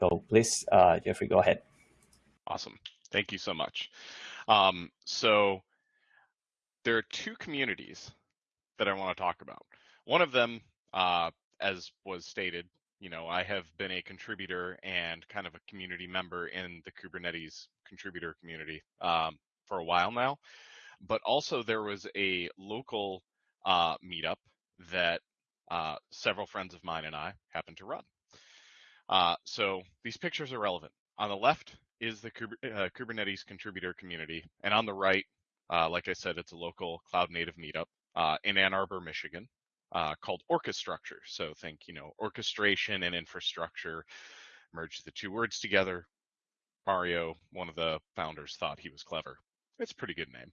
So please, uh, Jeffrey, go ahead. Awesome. Thank you so much. Um, so there are two communities that I want to talk about. One of them, uh, as was stated, you know, I have been a contributor and kind of a community member in the Kubernetes contributor community um, for a while now. But also, there was a local uh, meetup that uh, several friends of mine and I happened to run. Uh, so these pictures are relevant. On the left is the uh, Kubernetes contributor community, and on the right, uh, like I said, it's a local cloud native meetup uh, in Ann Arbor, Michigan, called Orchestructure. So think, you know, orchestration and infrastructure. Merge the two words together. Mario, one of the founders, thought he was clever. It's a pretty good name.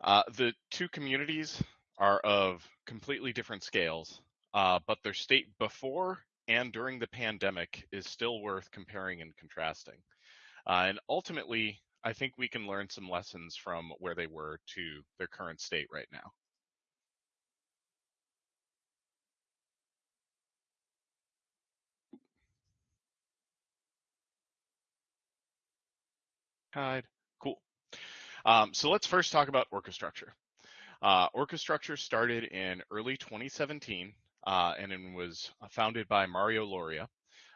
Uh, the two communities are of completely different scales, uh, but their state before and during the pandemic is still worth comparing and contrasting. Uh, and ultimately, I think we can learn some lessons from where they were to their current state right now. Hide. Cool. Um, so let's first talk about Orchestructure. Uh, Orchestructure started in early 2017 uh, and it was founded by Mario Loria.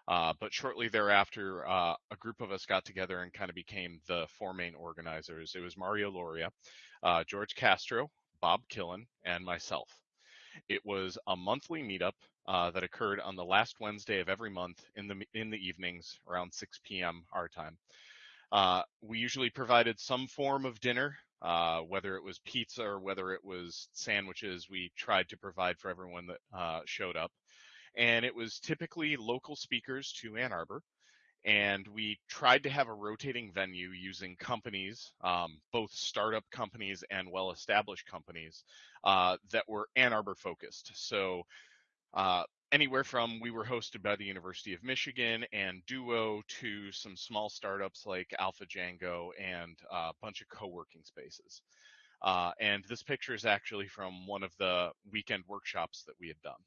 Uh, but shortly thereafter, uh, a group of us got together and kind of became the four main organizers. It was Mario Loria, uh, George Castro, Bob Killen, and myself. It was a monthly meetup uh, that occurred on the last Wednesday of every month in the in the evenings around 6 p.m. our time. Uh, we usually provided some form of dinner, uh, whether it was pizza or whether it was sandwiches. We tried to provide for everyone that showed up and it was typically local speakers to Ann Arbor. And we tried to have a rotating venue using companies, um, both startup companies and well established companies uh, that were Ann Arbor focused. So, uh, anywhere from we were hosted by the University of Michigan and Duo to some small startups like Alpha Django and a bunch of co working spaces. Uh, and this picture is actually from one of the weekend workshops that we had done.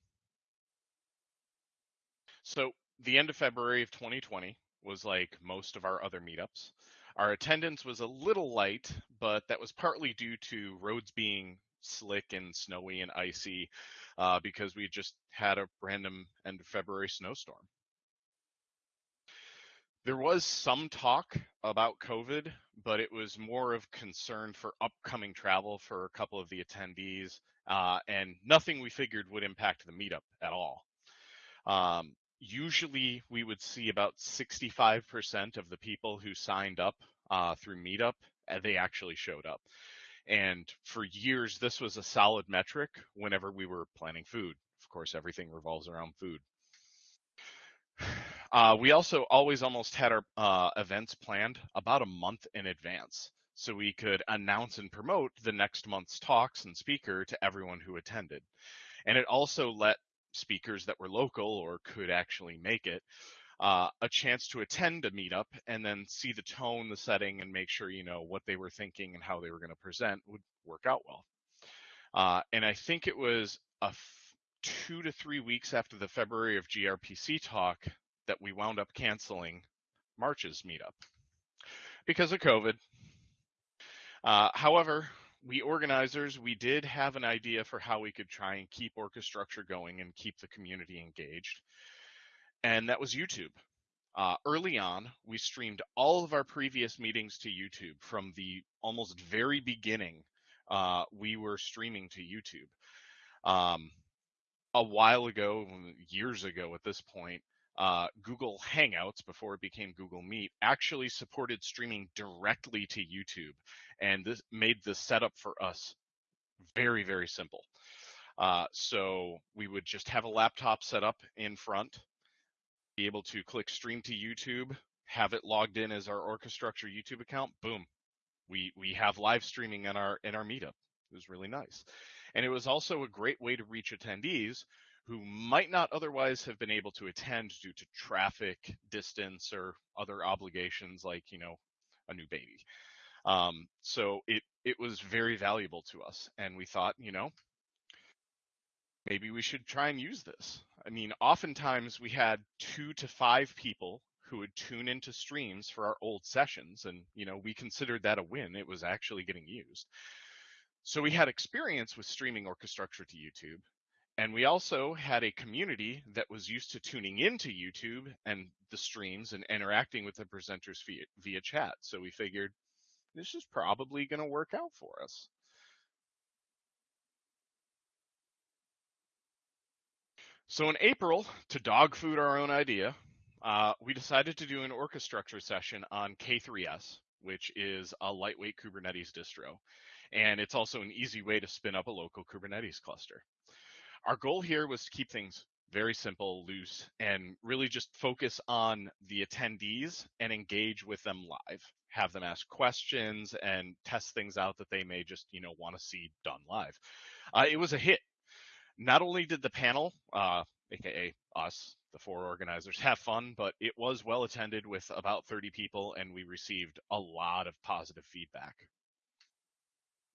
So the end of February of 2020 was like most of our other meetups. Our attendance was a little light, but that was partly due to roads being slick and snowy and icy uh, because we just had a random end of February snowstorm. There was some talk about COVID, but it was more of concern for upcoming travel for a couple of the attendees, uh, and nothing we figured would impact the meetup at all. Um, usually we would see about 65% of the people who signed up uh, through Meetup, uh, they actually showed up. And for years, this was a solid metric whenever we were planning food. Of course, everything revolves around food. Uh, we also always almost had our uh, events planned about a month in advance so we could announce and promote the next month's talks and speaker to everyone who attended. And it also let speakers that were local or could actually make it uh, a chance to attend a meetup and then see the tone, the setting, and make sure you know what they were thinking and how they were going to present would work out well. Uh, and I think it was a f- two to three weeks after the February of gRPC talk that we wound up canceling March's meetup because of COVID. Uh, however, we organizers, we did have an idea for how we could try and keep Orchestructure going and keep the community engaged. And that was YouTube. Uh, early on, we streamed all of our previous meetings to YouTube from the almost very beginning. Uh, we were streaming to YouTube. Um, a while ago, years ago at this point, uh, Google Hangouts, before it became Google Meet, actually supported streaming directly to YouTube. And this made the setup for us very, very simple. Uh, so we would just have a laptop set up in front, be able to click stream to YouTube, have it logged in as our Orchestructure YouTube account. Boom, we we have live streaming in our in our meetup. It was really nice, and it was also a great way to reach attendees who might not otherwise have been able to attend due to traffic, distance, or other obligations like, you know, a new baby. Um, so it it was very valuable to us, and we thought, you know, maybe we should try and use this. I mean, oftentimes we had two to five people who would tune into streams for our old sessions. And, you know, we considered that a win. It was actually getting used. So we had experience with streaming Orchestructure to YouTube. And we also had a community that was used to tuning into YouTube and the streams and interacting with the presenters via, via chat. So we figured this is probably going to work out for us. So in April, to dog food our own idea, uh, we decided to do an Orchestructure session on K3S, which is a lightweight Kubernetes distro. And it's also an easy way to spin up a local Kubernetes cluster. Our goal here was to keep things very simple, loose, and really just focus on the attendees and engage with them live. Have them ask questions and test things out that they may just, you know, want to see done live. Uh, it was a hit not only did the panel, uh, aka us, the four organizers, have fun, but it was well attended with about 30 people, and we received a lot of positive feedback.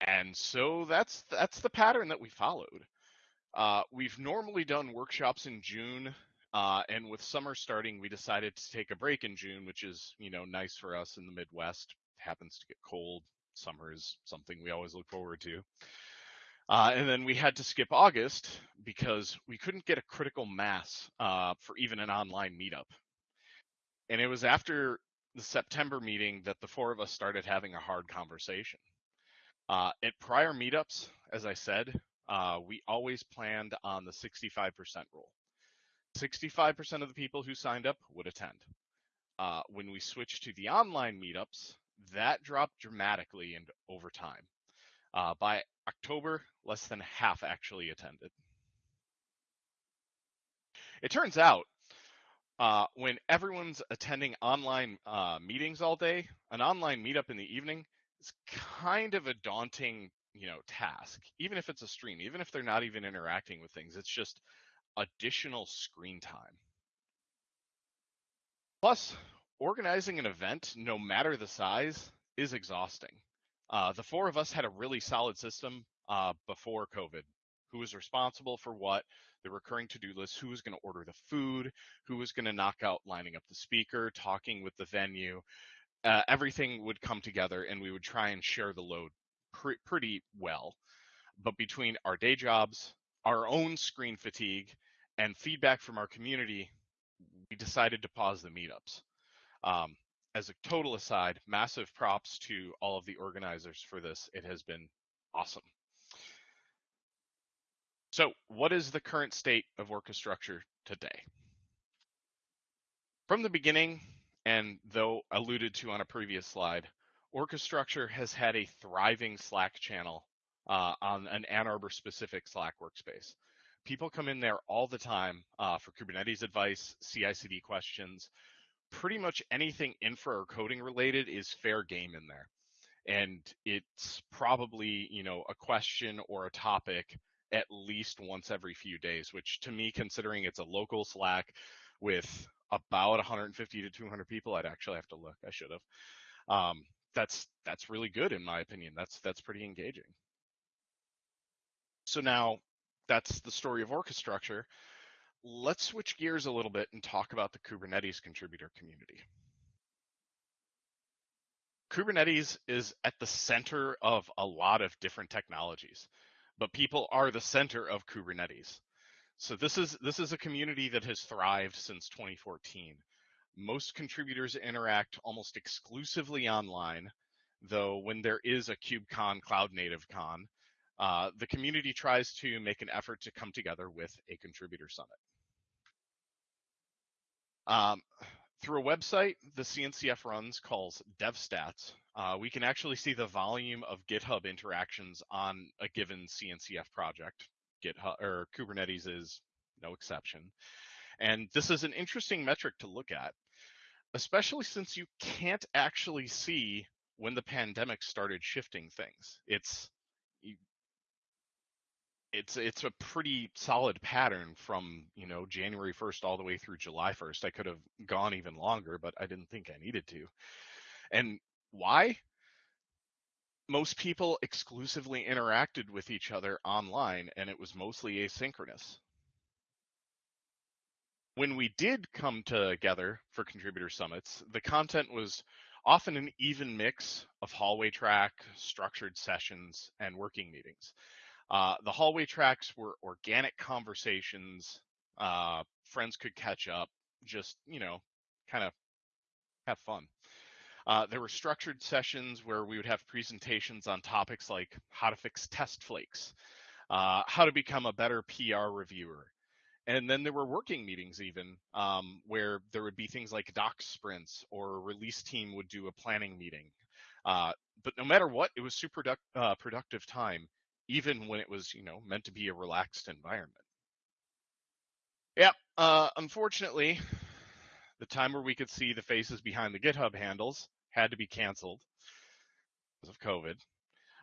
And so that's that's the pattern that we followed. Uh, we've normally done workshops in June, uh, and with summer starting, we decided to take a break in June, which is you know nice for us in the Midwest. It happens to get cold. Summer is something we always look forward to. Uh, and then we had to skip August because we couldn't get a critical mass uh, for even an online meetup. And it was after the September meeting that the four of us started having a hard conversation. Uh, at prior meetups, as I said, uh, we always planned on the 65% rule. 65% of the people who signed up would attend. Uh, when we switched to the online meetups, that dropped dramatically and over time. Uh, by October, less than half actually attended. It turns out uh, when everyone's attending online uh, meetings all day, an online meetup in the evening is kind of a daunting, you know, task. Even if it's a stream, even if they're not even interacting with things, it's just additional screen time. Plus, organizing an event, no matter the size, is exhausting. Uh, the four of us had a really solid system uh, before COVID. Who was responsible for what? The recurring to-do list. Who was going to order the food? Who was going to knock out lining up the speaker, talking with the venue? Uh, everything would come together, and we would try and share the load pre- pretty well. But between our day jobs, our own screen fatigue, and feedback from our community, we decided to pause the meetups. Um, as a total aside, massive props to all of the organizers for this. It has been awesome. So, what is the current state of Orchestructure today? From the beginning, and though alluded to on a previous slide, Orchestructure has had a thriving Slack channel uh, on an Ann Arbor specific Slack workspace. People come in there all the time uh, for Kubernetes advice, CI CD questions, pretty much anything infra or coding related is fair game in there. And it's probably, you know, a question or a topic at least once every few days, which to me, considering it's a local Slack with about 150 to 200 people, I'd actually have to look. I should have. Um, that's that's really good in my opinion. That's that's pretty engaging. So now that's the story of Orchestructure let's switch gears a little bit and talk about the Kubernetes contributor community. Kubernetes is at the center of a lot of different technologies, but people are the center of Kubernetes. So this is this is a community that has thrived since 2014. Most contributors interact almost exclusively online, though when there is a KubeCon Cloud Native Con, uh, the community tries to make an effort to come together with a contributor summit. Um, through a website the CNCF runs calls DevStats, uh, we can actually see the volume of GitHub interactions on a given CNCF project. GitHub or Kubernetes is no exception. And this is an interesting metric to look at, especially since you can't actually see when the pandemic started shifting things. It's it's it's a pretty solid pattern from you know January 1st all the way through July 1st. I could have gone even longer, but I didn't think I needed to. And why? Most people exclusively interacted with each other online, and it was mostly asynchronous. when we did come together for contributor summits, the content was often an even mix of hallway track, structured sessions, and working meetings. Uh, the hallway tracks were organic conversations. Uh, friends could catch up, just, you know, kind of have fun. Uh, there were structured sessions where we would have presentations on topics like how to fix test flakes, uh, how to become a better PR reviewer. And then there were working meetings even um, where there would be things like doc sprints or a release team would do a planning meeting. Uh, but no matter what, it was super product, productive time, even when it was, you know, meant to be a relaxed environment. Yep. Uh, unfortunately, the time where we could see the faces behind the GitHub handles had to be canceled because of COVID.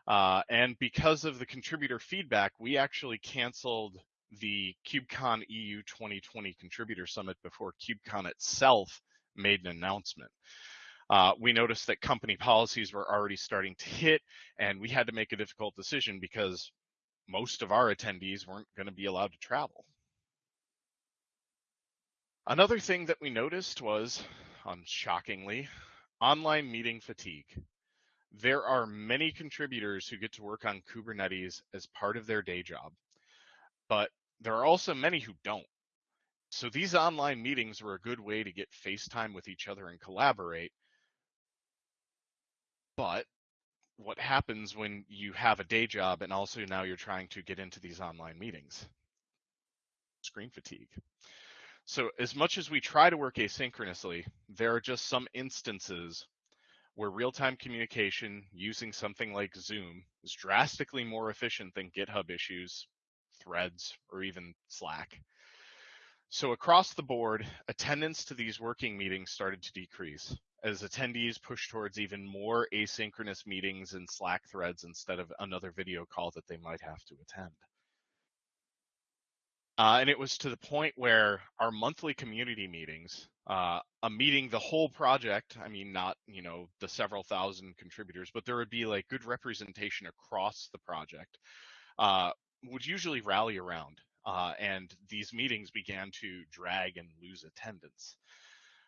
Uh, and because of the contributor feedback, we actually canceled the KubeCon EU 2020 Contributor Summit before KubeCon itself made an announcement. Uh, we noticed that company policies were already starting to hit, and we had to make a difficult decision because most of our attendees weren't going to be allowed to travel. Another thing that we noticed was, unshockingly, online meeting fatigue. There are many contributors who get to work on Kubernetes as part of their day job, but there are also many who don't. So these online meetings were a good way to get FaceTime with each other and collaborate. But what happens when you have a day job and also now you're trying to get into these online meetings? Screen fatigue. So as much as we try to work asynchronously, there are just some instances where real-time communication using something like Zoom is drastically more efficient than GitHub issues, threads, or even Slack. So across the board, attendance to these working meetings started to decrease as attendees push towards even more asynchronous meetings and Slack threads instead of another video call that they might have to attend. Uh, and it was to the point where our monthly community meetings, uh, a meeting the whole project, I mean, not, you know, the several thousand contributors, but there would be like good representation across the project, uh, would usually rally around. Uh, and these meetings began to drag and lose attendance.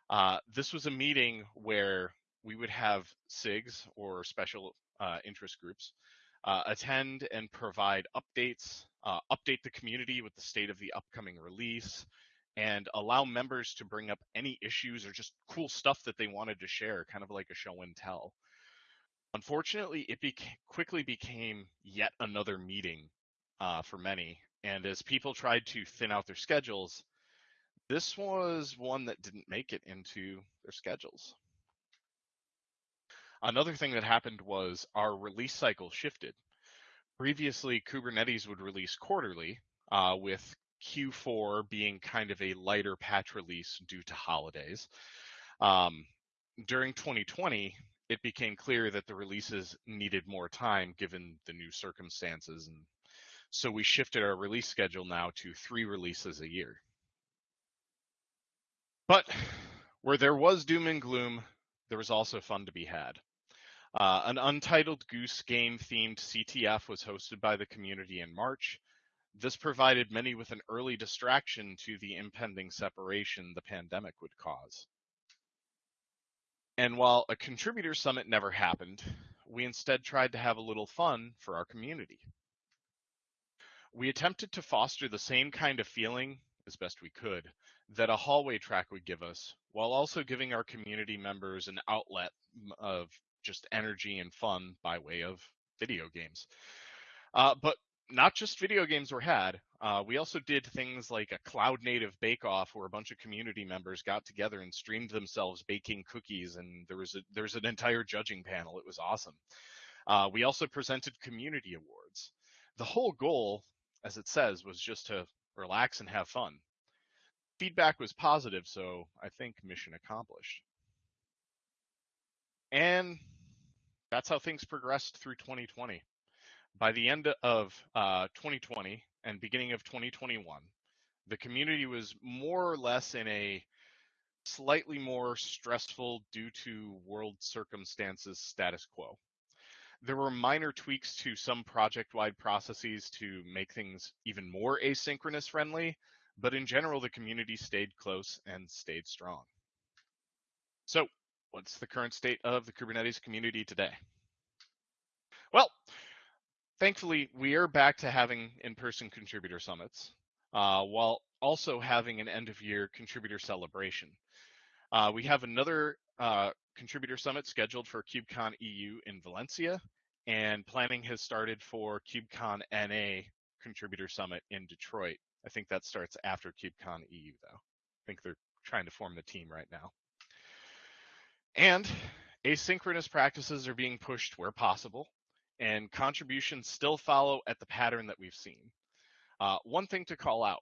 Uh, this was a meeting where we would have SIGs or special uh, interest groups attend and provide updates uh, update the community with the state of the upcoming release, and allow members to bring up any issues or just cool stuff that they wanted to share, kind of like a show and tell. Unfortunately, it beca- quickly became yet another meeting uh, for many, and as people tried to thin out their schedules, this was one that didn't make it into their schedules. Another thing that happened was our release cycle shifted previously Kubernetes would release quarterly, uh, with Q4 being kind of a lighter patch release due to holidays. Um, during 2020, it became clear that the releases needed more time given the new circumstances. And so we shifted our release schedule now to three releases a year. But where there was doom and gloom, there was also fun to be had. Uh, an untitled Goose game themed CTF was hosted by the community in March. This provided many with an early distraction to the impending separation the pandemic would cause. And while a contributor summit never happened, we instead tried to have a little fun for our community. We attempted to foster the same kind of feeling, as best we could, that a hallway track would give us, while also giving our community members an outlet of just energy and fun by way of video games. Uh, but not just video games were had. Uh, we also did things like a cloud native bake off where a bunch of community members got together and streamed themselves baking cookies, and there was a, there's an entire judging panel. It was awesome. Uh, we also presented community awards. The whole goal, as it says, was just to relax and have fun. Feedback was positive, so I think mission accomplished. And that's how things progressed through 2020. By the end of uh, 2020 and beginning of 2021, the community was more or less in a slightly more stressful due to world circumstances status quo. There were minor tweaks to some project wide processes to make things even more asynchronous friendly, but in general, the community stayed close and stayed strong. So, what's the current state of the Kubernetes community today? Well, thankfully, we are back to having in person contributor summits uh, while also having an end of year contributor celebration. Uh, we have another uh, contributor summit scheduled for KubeCon EU in Valencia, and planning has started for KubeCon NA contributor summit in Detroit. I think that starts after KubeCon EU, though. I think they're trying to form the team right now. And asynchronous practices are being pushed where possible, and contributions still follow at the pattern that we've seen. Uh, one thing to call out,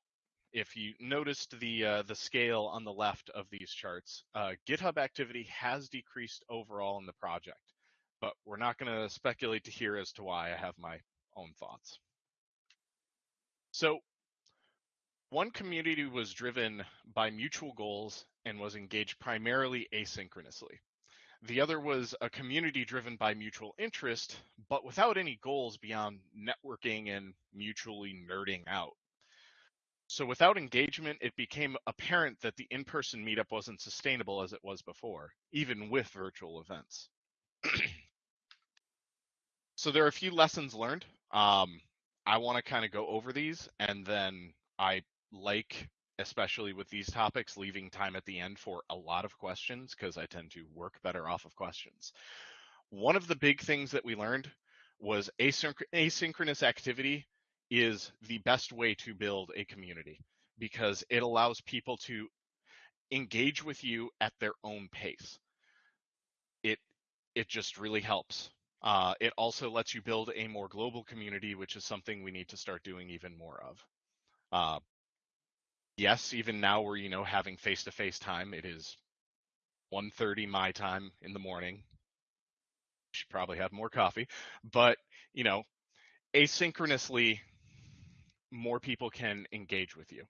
if you noticed the uh, the scale on the left of these charts, uh, GitHub activity has decreased overall in the project, but we're not going to speculate to hear as to why. I have my own thoughts. So one community was driven by mutual goals and was engaged primarily asynchronously. The other was a community driven by mutual interest, but without any goals beyond networking and mutually nerding out. So without engagement, it became apparent that the in-person meetup wasn't sustainable as it was before, even with virtual events. so there are a few lessons learned. Um, I want to kind of go over these, and then I like especially with these topics, leaving time at the end for a lot of questions because I tend to work better off of questions. One of the big things that we learned was asynch- asynchronous activity is the best way to build a community because it allows people to engage with you at their own pace. It it just really helps. Uh, it also lets you build a more global community, which is something we need to start doing even more of. Uh, yes, even now we're, you know, having face-to-face time. It is 1.30 my time in the morning. Should probably have more coffee. But, you know, asynchronously, more people can engage with you.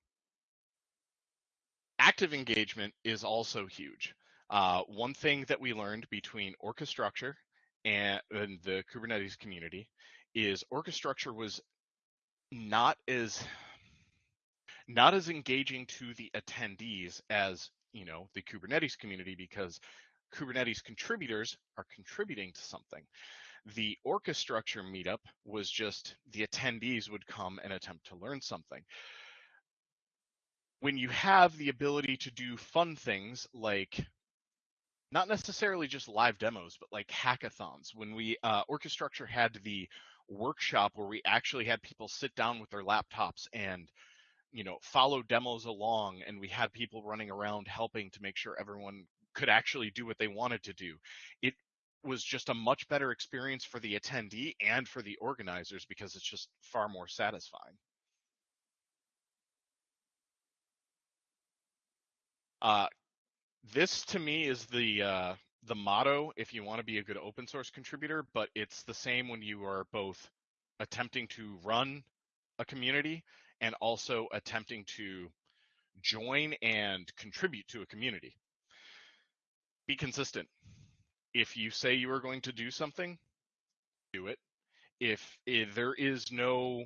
Active engagement is also huge. Uh, one thing that we learned between Orchestructure and, and the Kubernetes community is Orchestructure was not as not as engaging to the attendees as you know the Kubernetes community because Kubernetes contributors are contributing to something. The Orchestructure meetup was just the attendees would come and attempt to learn something. When you have the ability to do fun things like not necessarily just live demos, but like hackathons. When we uh, Orchestructure had the workshop where we actually had people sit down with their laptops and you know follow demos along and we had people running around helping to make sure everyone could actually do what they wanted to do it was just a much better experience for the attendee and for the organizers because it's just far more satisfying uh, this to me is the uh, the motto if you want to be a good open source contributor but it's the same when you are both attempting to run a community and also attempting to join and contribute to a community. Be consistent. If you say you are going to do something, do it. If, if there is no,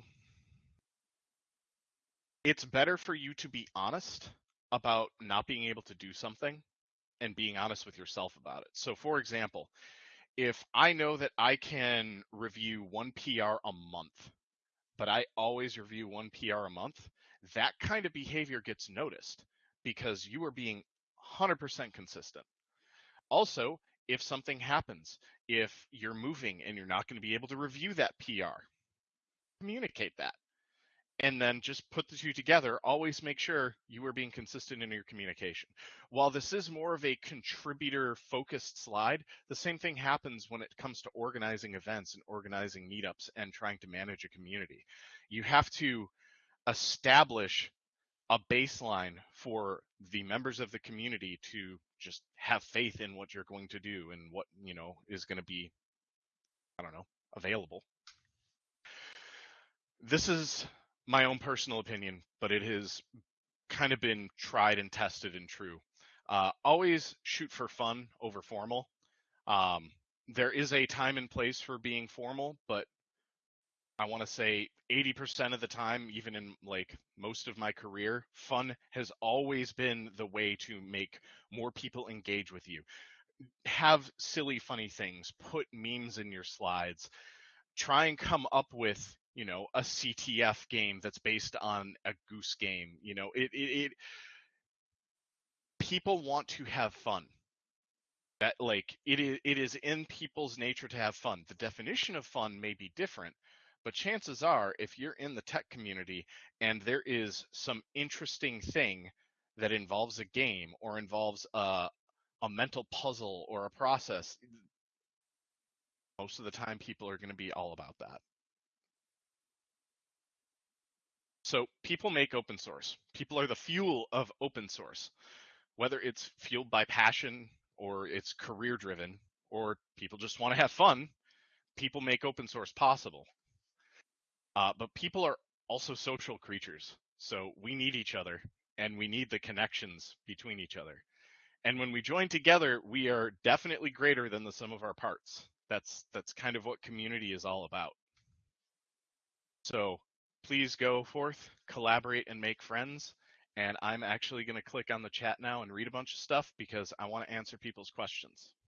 it's better for you to be honest about not being able to do something and being honest with yourself about it. So, for example, if I know that I can review one PR a month but I always review one PR a month, that kind of behavior gets noticed because you are being 100% consistent. Also, if something happens, if you're moving and you're not going to be able to review that PR, communicate that and then just put the two together. Always make sure you are being consistent in your communication. While this is more of a contributor focused slide, the same thing happens when it comes to organizing events and organizing meetups and trying to manage a community. You have to establish a baseline for the members of the community to just have faith in what you're going to do and what, you know, is going to be I don't know, available. This is my own personal opinion, but it has kind of been tried and tested and true. Uh, always shoot for fun over formal. Um, there is a time and place for being formal, but I want to say 80% of the time, even in like most of my career, fun has always been the way to make more people engage with you. Have silly, funny things, put memes in your slides, try and come up with, you know, a CTF game that's based on a goose game. You know, it, it, it people want to have fun that like it is it is in people's nature to have fun the definition of fun may be different but chances are if you're in the tech community and there is some interesting thing that involves a game or involves a, a mental puzzle or a process most of the time people are going to be all about that. So people make open source. People are the fuel of open source. Whether it's fueled by passion or it's career driven or people just want to have fun people make open source possible uh, but people are also social creatures so we need each other and we need the connections between each other. And when we join together we are definitely greater than the sum of our parts. That's that's kind of what community is all about. So please go forth collaborate and make friends and I'm actually going to click on the chat now and read a bunch of stuff because I want to answer people's questions.